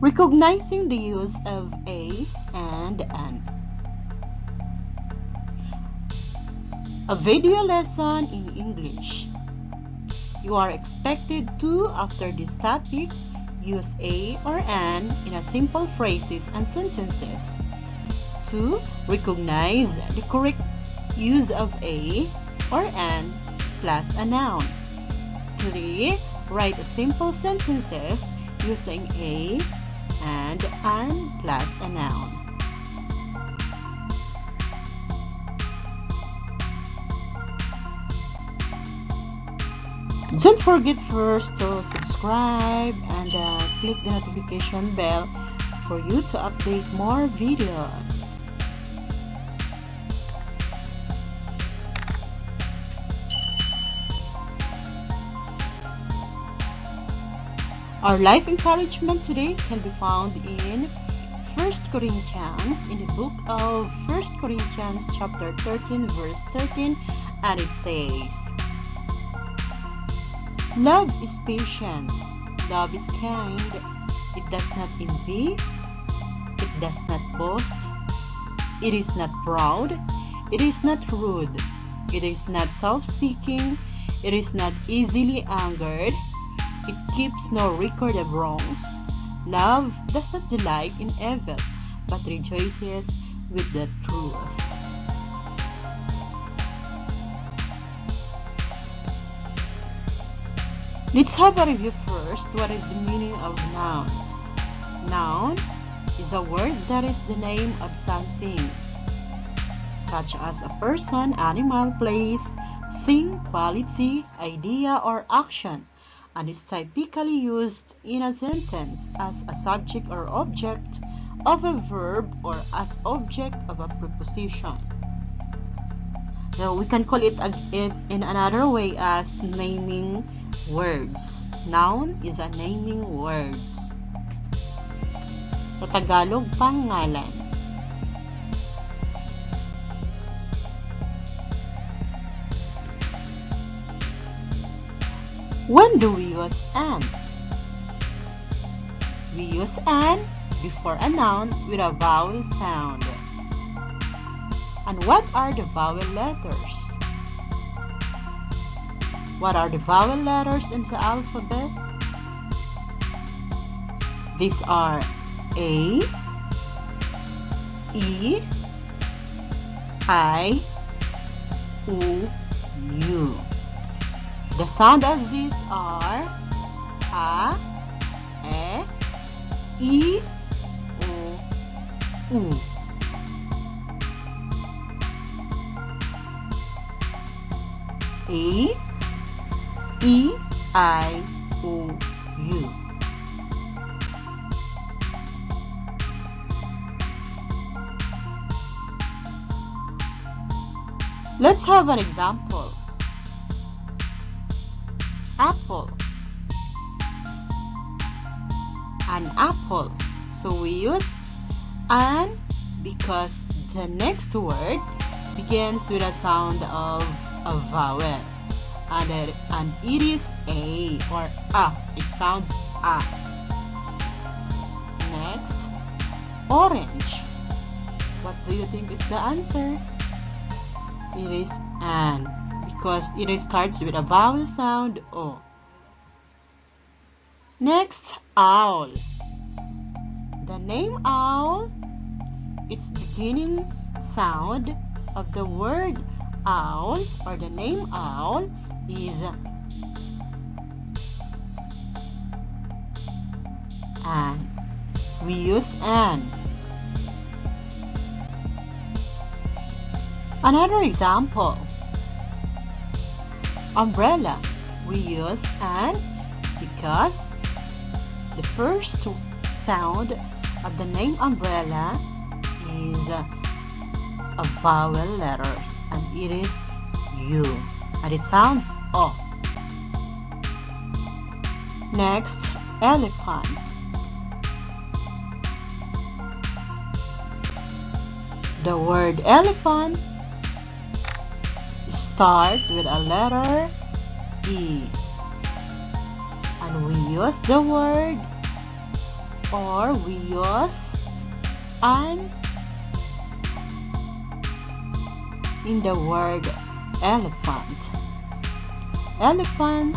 Recognizing the use of a and an. A video lesson in English. You are expected to, after this topic, use a or an in a simple phrases and sentences. 2. Recognize the correct use of a or an plus a noun. 3. Write simple sentences using a and an plus a noun. Don't forget first to subscribe and uh, click the notification bell for you to update more videos. Our life encouragement today can be found in 1 Corinthians, in the book of 1 Corinthians chapter 13 verse 13 and it says, Love is patient, love is kind, it does not envy, it does not boast, it is not proud, it is not rude, it is not self-seeking, it is not easily angered, it keeps no record of wrongs. Love does not delight in evil, but rejoices with the truth. Let's have a review first. What is the meaning of noun? Noun is a word that is the name of something, such as a person, animal, place, thing, quality, idea, or action and is typically used in a sentence as a subject or object of a verb or as object of a preposition. So we can call it in another way as naming words. Noun is a naming words. Sa Tagalog, pangalan. When do we use an? We use an before a noun with a vowel sound. And what are the vowel letters? What are the vowel letters in the alphabet? These are A, E, I, U, U. The sound of these are a, e, i, u, u. A, E, I, O, U. Let's have an example apple. An apple. So we use an because the next word begins with a sound of a vowel. And it, and it is a or a. It sounds a. Next orange. What do you think is the answer? It is an because it starts with a vowel sound O. Next, owl. The name owl, its beginning sound of the word owl or the name owl is an. We use an. Another example umbrella. We use and because the first sound of the name umbrella is a vowel letter and it is U and it sounds O. Next, elephant. The word elephant start with a letter E. And we use the word or we use an in the word elephant. Elephant.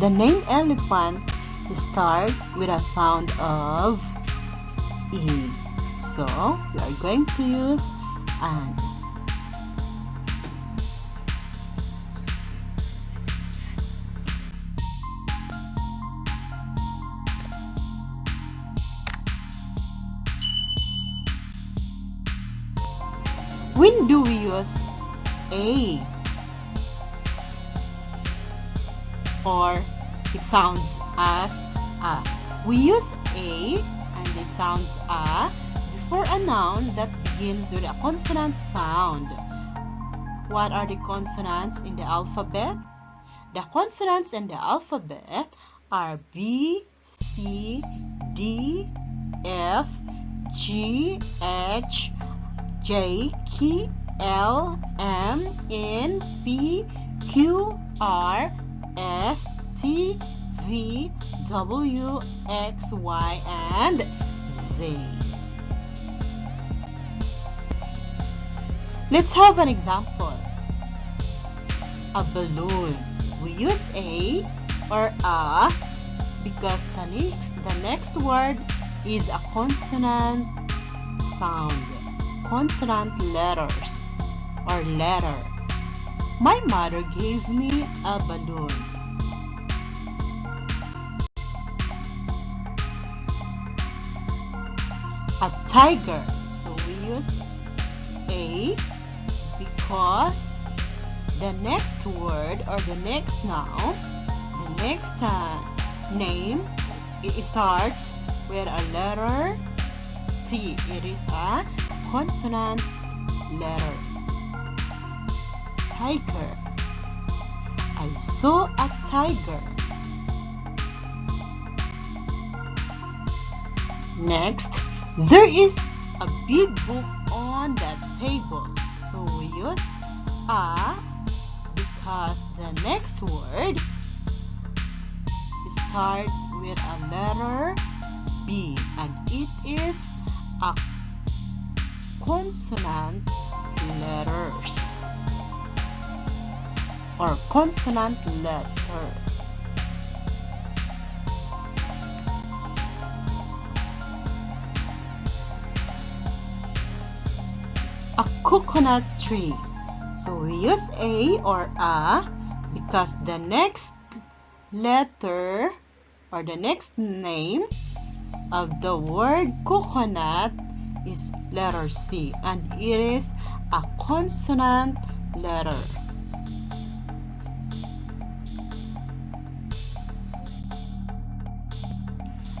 The name elephant starts with a sound of E. So we are going to use an. When do we use A? Or it sounds as A. We use A and it sounds A before a noun that begins with a consonant sound. What are the consonants in the alphabet? The consonants in the alphabet are B, C, D, F, G, H, J, K, L, M, N, P, Q, R, S, T, V, W, X, Y, and Z. Let's have an example. A balloon. We use a or a because the next, the next word is a consonant sound. Consonant letters or letter. My mother gave me a balloon. A tiger. So we use a because the next word or the next noun, the next uh, name, it starts with a letter T. It is a consonant letter. Tiger. I saw a tiger. Next, there is a big book on that table. So we use a because the next word starts with a letter B and it is a consonant letters or consonant letter. A coconut tree. So we use a or a because the next letter or the next name of the word coconut is letter C and it is a consonant letter.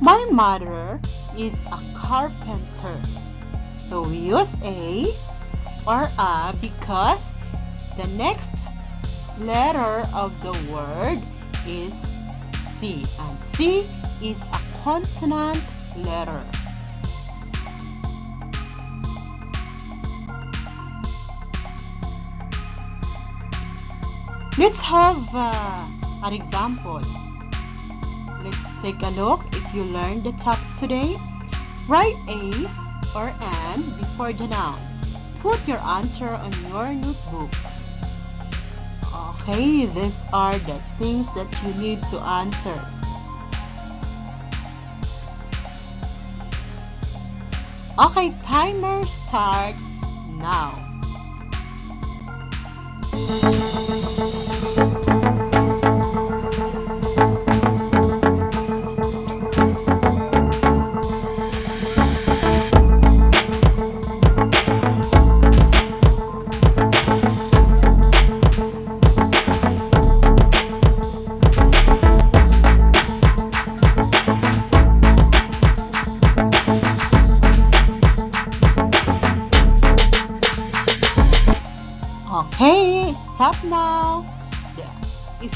My mother is a carpenter. So we use a or a because the next letter of the word is C and C is a consonant letter. Let's have uh, an example. Let's take a look if you learned the topic today. Write a or an before the noun. Put your answer on your notebook. Okay, these are the things that you need to answer. Okay, timer start now.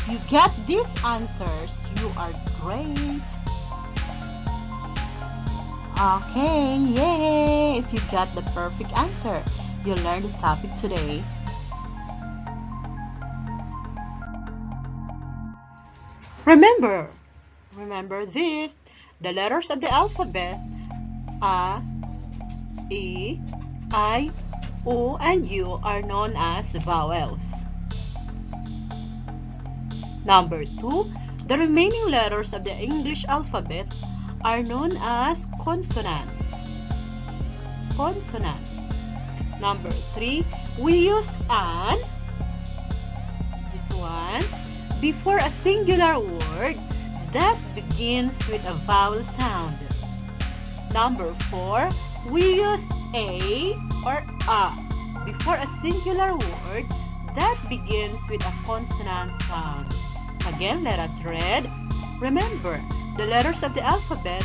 If you get these answers, you are great. Okay, yay! If you got the perfect answer, you learned the topic today. Remember, remember this. The letters of the alphabet A, E, I, O, and U are known as vowels. Number 2. The remaining letters of the English alphabet are known as consonants. Consonants. Number 3. We use an, this one, before a singular word that begins with a vowel sound. Number 4. We use a or a before a singular word that begins with a consonant sound. Again, let us read. Remember, the letters of the alphabet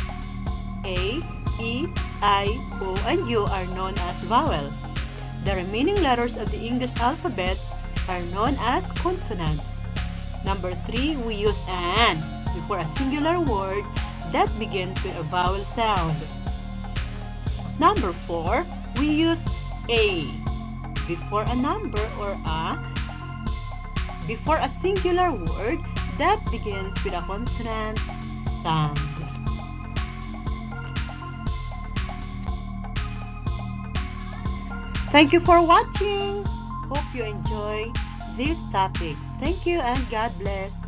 A, E, I, O, and U are known as vowels. The remaining letters of the English alphabet are known as consonants. Number 3, we use an before a singular word that begins with a vowel sound. Number 4, we use a before a number or a before a singular word that begins with a consonant sound. Thank you for watching. Hope you enjoy this topic. Thank you and God bless.